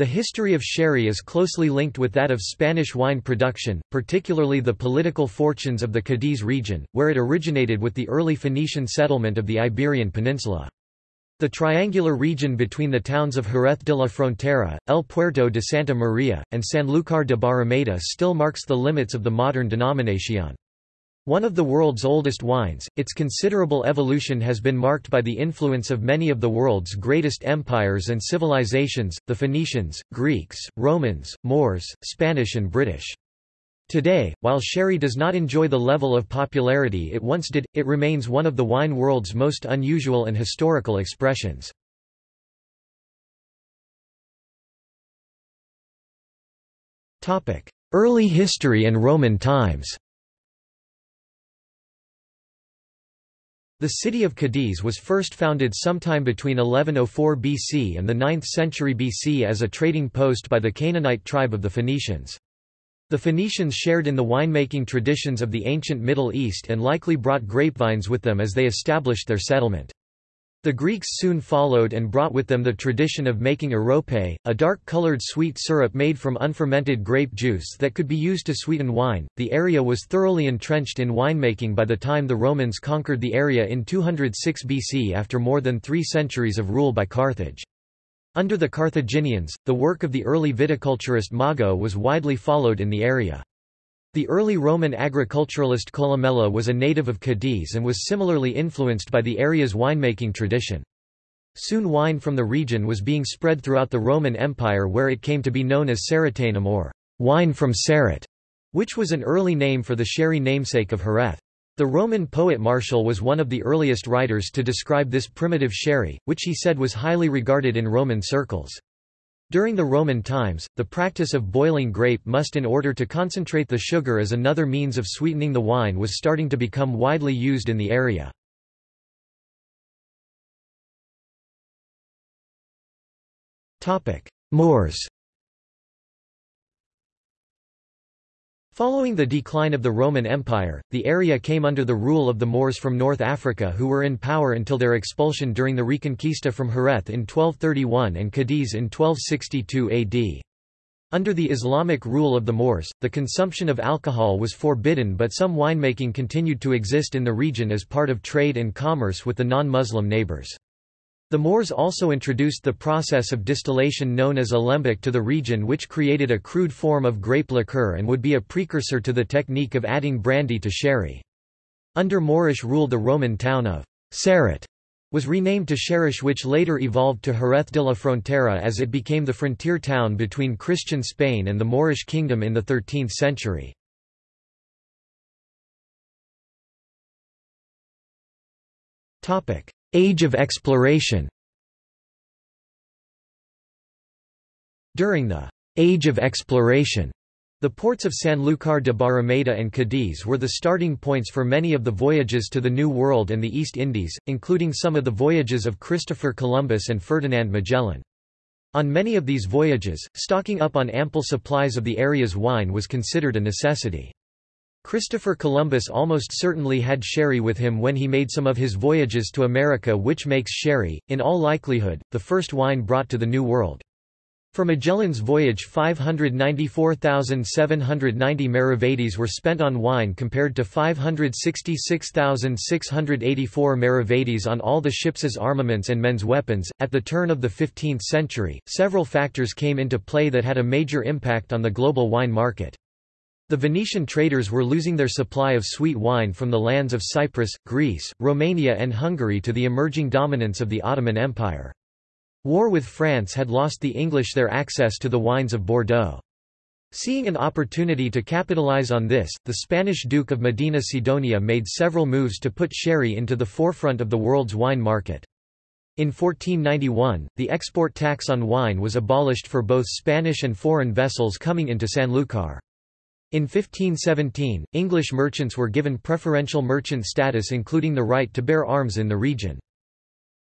The history of sherry is closely linked with that of Spanish wine production, particularly the political fortunes of the Cadiz region, where it originated with the early Phoenician settlement of the Iberian Peninsula. The triangular region between the towns of Jerez de la Frontera, El Puerto de Santa Maria, and Sanlúcar de Barrameda still marks the limits of the modern denominación. One of the world's oldest wines, its considerable evolution has been marked by the influence of many of the world's greatest empires and civilizations, the Phoenicians, Greeks, Romans, Moors, Spanish and British. Today, while sherry does not enjoy the level of popularity it once did, it remains one of the wine world's most unusual and historical expressions. Early history and Roman times The city of Cadiz was first founded sometime between 1104 BC and the 9th century BC as a trading post by the Canaanite tribe of the Phoenicians. The Phoenicians shared in the winemaking traditions of the ancient Middle East and likely brought grapevines with them as they established their settlement. The Greeks soon followed and brought with them the tradition of making arope, a dark-colored sweet syrup made from unfermented grape juice that could be used to sweeten wine. The area was thoroughly entrenched in winemaking by the time the Romans conquered the area in 206 BC after more than three centuries of rule by Carthage. Under the Carthaginians, the work of the early viticulturist Mago was widely followed in the area. The early Roman agriculturalist Columella was a native of Cadiz and was similarly influenced by the area's winemaking tradition. Soon wine from the region was being spread throughout the Roman Empire where it came to be known as Ceretanum or wine from Ceret, which was an early name for the sherry namesake of Jerez. The Roman poet Martial was one of the earliest writers to describe this primitive sherry, which he said was highly regarded in Roman circles. During the Roman times, the practice of boiling grape must in order to concentrate the sugar as another means of sweetening the wine was starting to become widely used in the area. Moors Following the decline of the Roman Empire, the area came under the rule of the Moors from North Africa who were in power until their expulsion during the Reconquista from Jerez in 1231 and Cadiz in 1262 AD. Under the Islamic rule of the Moors, the consumption of alcohol was forbidden but some winemaking continued to exist in the region as part of trade and commerce with the non-Muslim neighbors. The Moors also introduced the process of distillation known as alembic to the region which created a crude form of grape liqueur and would be a precursor to the technique of adding brandy to sherry. Under Moorish rule the Roman town of Ceret was renamed to Sherish which later evolved to Jerez de la Frontera as it became the frontier town between Christian Spain and the Moorish kingdom in the 13th century. Topic: Age of exploration During the Age of Exploration, the ports of Sanlúcar de Barrameda and Cadiz were the starting points for many of the voyages to the New World and the East Indies, including some of the voyages of Christopher Columbus and Ferdinand Magellan. On many of these voyages, stocking up on ample supplies of the area's wine was considered a necessity. Christopher Columbus almost certainly had sherry with him when he made some of his voyages to America which makes sherry, in all likelihood, the first wine brought to the New World. For Magellan's voyage 594,790 maravedis were spent on wine compared to 566,684 maravedis on all the ship's armaments and men's weapons. At the turn of the 15th century, several factors came into play that had a major impact on the global wine market. The Venetian traders were losing their supply of sweet wine from the lands of Cyprus, Greece, Romania and Hungary to the emerging dominance of the Ottoman Empire. War with France had lost the English their access to the wines of Bordeaux. Seeing an opportunity to capitalize on this, the Spanish Duke of Medina Sidonia made several moves to put sherry into the forefront of the world's wine market. In 1491, the export tax on wine was abolished for both Spanish and foreign vessels coming into Sanlúcar. In 1517, English merchants were given preferential merchant status including the right to bear arms in the region.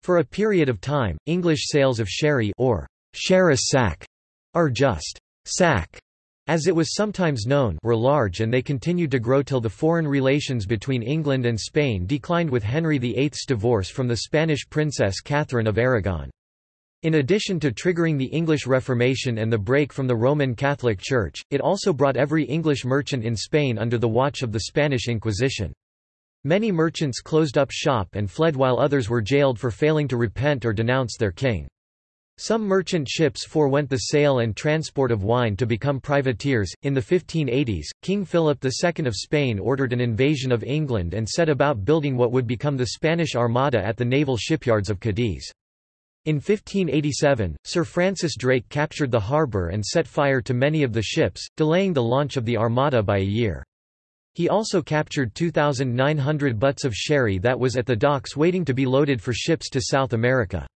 For a period of time, English sales of sherry or Sherris sack, or just sack, as it was sometimes known were large and they continued to grow till the foreign relations between England and Spain declined with Henry VIII's divorce from the Spanish princess Catherine of Aragon. In addition to triggering the English Reformation and the break from the Roman Catholic Church, it also brought every English merchant in Spain under the watch of the Spanish Inquisition. Many merchants closed up shop and fled while others were jailed for failing to repent or denounce their king. Some merchant ships forewent the sale and transport of wine to become privateers. In the 1580s, King Philip II of Spain ordered an invasion of England and set about building what would become the Spanish Armada at the naval shipyards of Cadiz. In 1587, Sir Francis Drake captured the harbour and set fire to many of the ships, delaying the launch of the Armada by a year. He also captured 2,900 butts of sherry that was at the docks waiting to be loaded for ships to South America.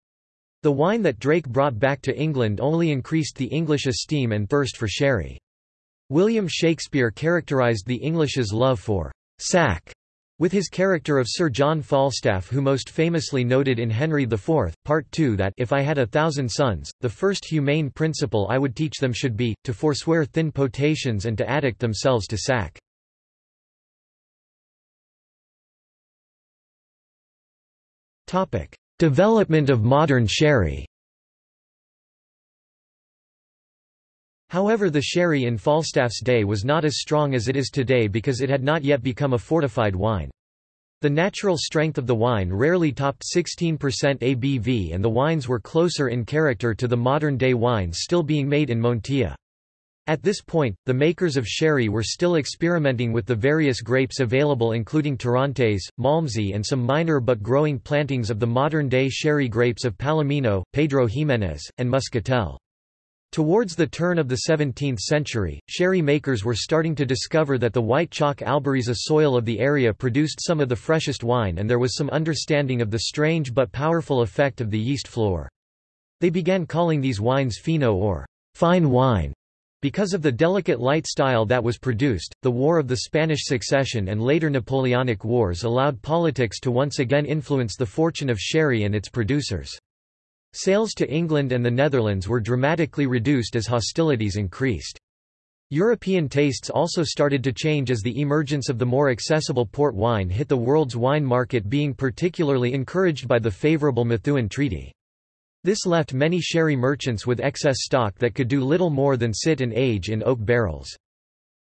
The wine that Drake brought back to England only increased the English esteem and thirst for sherry. William Shakespeare characterised the English's love for sack with his character of Sir John Falstaff who most famously noted in Henry IV, Part II that if I had a thousand sons, the first humane principle I would teach them should be, to forswear thin potations and to addict themselves to sack. Development of modern sherry However the sherry in Falstaff's day was not as strong as it is today because it had not yet become a fortified wine. The natural strength of the wine rarely topped 16% ABV and the wines were closer in character to the modern-day wines still being made in Montilla. At this point, the makers of sherry were still experimenting with the various grapes available including Torrontés, Malmsey and some minor but growing plantings of the modern-day sherry grapes of Palomino, Pedro Ximénez, and Muscatel. Towards the turn of the 17th century, sherry makers were starting to discover that the white chalk Albariza soil of the area produced some of the freshest wine and there was some understanding of the strange but powerful effect of the yeast flor. They began calling these wines fino or fine wine. Because of the delicate light style that was produced, the War of the Spanish Succession and later Napoleonic Wars allowed politics to once again influence the fortune of sherry and its producers. Sales to England and the Netherlands were dramatically reduced as hostilities increased. European tastes also started to change as the emergence of the more accessible port wine hit the world's wine market being particularly encouraged by the favourable Methuen Treaty. This left many sherry merchants with excess stock that could do little more than sit and age in oak barrels.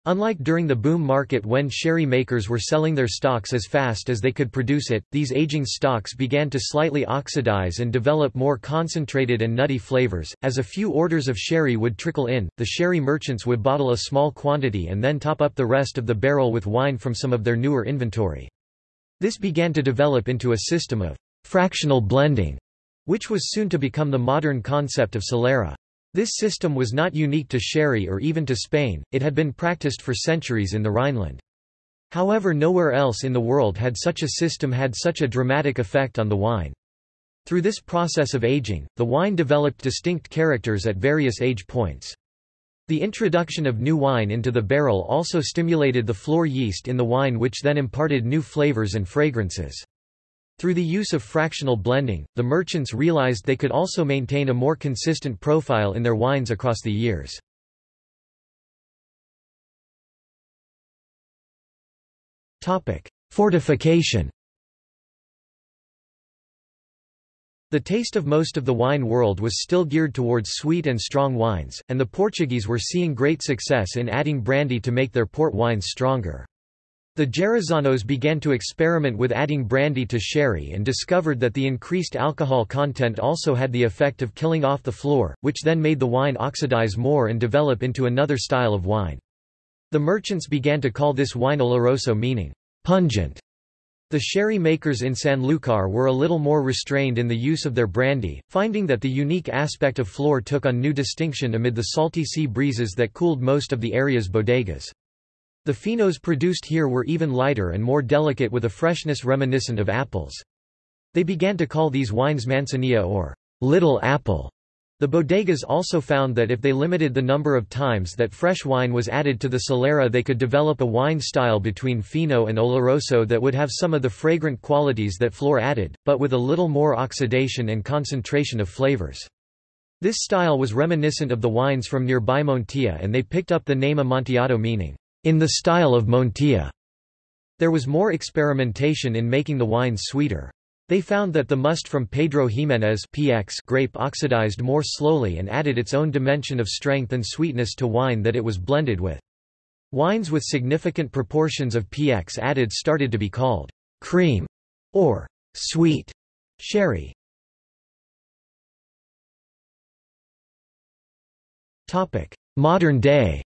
Unlike during the boom market when sherry makers were selling their stocks as fast as they could produce it, these aging stocks began to slightly oxidize and develop more concentrated and nutty flavors. As a few orders of sherry would trickle in, the sherry merchants would bottle a small quantity and then top up the rest of the barrel with wine from some of their newer inventory. This began to develop into a system of fractional blending, which was soon to become the modern concept of Solera. This system was not unique to sherry or even to Spain, it had been practiced for centuries in the Rhineland. However nowhere else in the world had such a system had such a dramatic effect on the wine. Through this process of aging, the wine developed distinct characters at various age points. The introduction of new wine into the barrel also stimulated the flor yeast in the wine which then imparted new flavors and fragrances. Through the use of fractional blending, the merchants realized they could also maintain a more consistent profile in their wines across the years. Fortification The taste of most of the wine world was still geared towards sweet and strong wines, and the Portuguese were seeing great success in adding brandy to make their port wines stronger. The Jerezanos began to experiment with adding brandy to sherry and discovered that the increased alcohol content also had the effect of killing off the flor, which then made the wine oxidize more and develop into another style of wine. The merchants began to call this wine oloroso meaning, pungent. The sherry makers in Sanlúcar were a little more restrained in the use of their brandy, finding that the unique aspect of flor took on new distinction amid the salty sea breezes that cooled most of the area's bodegas. The finos produced here were even lighter and more delicate with a freshness reminiscent of apples. They began to call these wines manzanilla or little apple. The bodegas also found that if they limited the number of times that fresh wine was added to the solera they could develop a wine style between fino and oloroso that would have some of the fragrant qualities that Flor added, but with a little more oxidation and concentration of flavors. This style was reminiscent of the wines from nearby Montilla and they picked up the name Amontillado meaning, in the style of Montilla. There was more experimentation in making the wines sweeter. They found that the must from Pedro Ximénez PX grape oxidized more slowly and added its own dimension of strength and sweetness to wine that it was blended with. Wines with significant proportions of PX added started to be called cream or sweet sherry. Modern day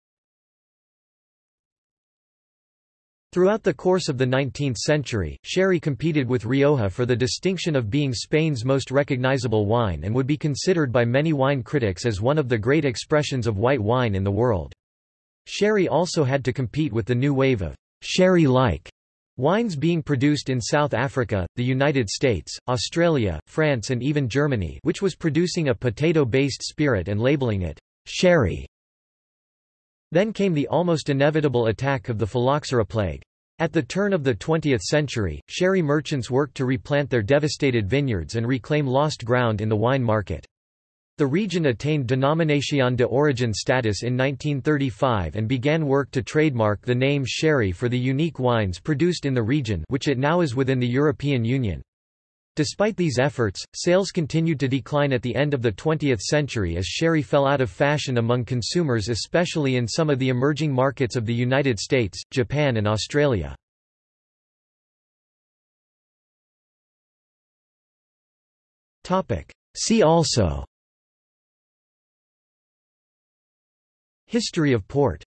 Throughout the course of the 19th century, sherry competed with Rioja for the distinction of being Spain's most recognizable wine and would be considered by many wine critics as one of the great expressions of white wine in the world. Sherry also had to compete with the new wave of sherry-like wines being produced in South Africa, the United States, Australia, France and even Germany which was producing a potato-based spirit and labeling it sherry. Then came the almost inevitable attack of the phylloxera plague. At the turn of the 20th century, sherry merchants worked to replant their devastated vineyards and reclaim lost ground in the wine market. The region attained Denominación de Origen status in 1935 and began work to trademark the name sherry for the unique wines produced in the region which it now is within the European Union. Despite these efforts, sales continued to decline at the end of the 20th century as sherry fell out of fashion among consumers especially in some of the emerging markets of the United States, Japan and Australia. See also. History of port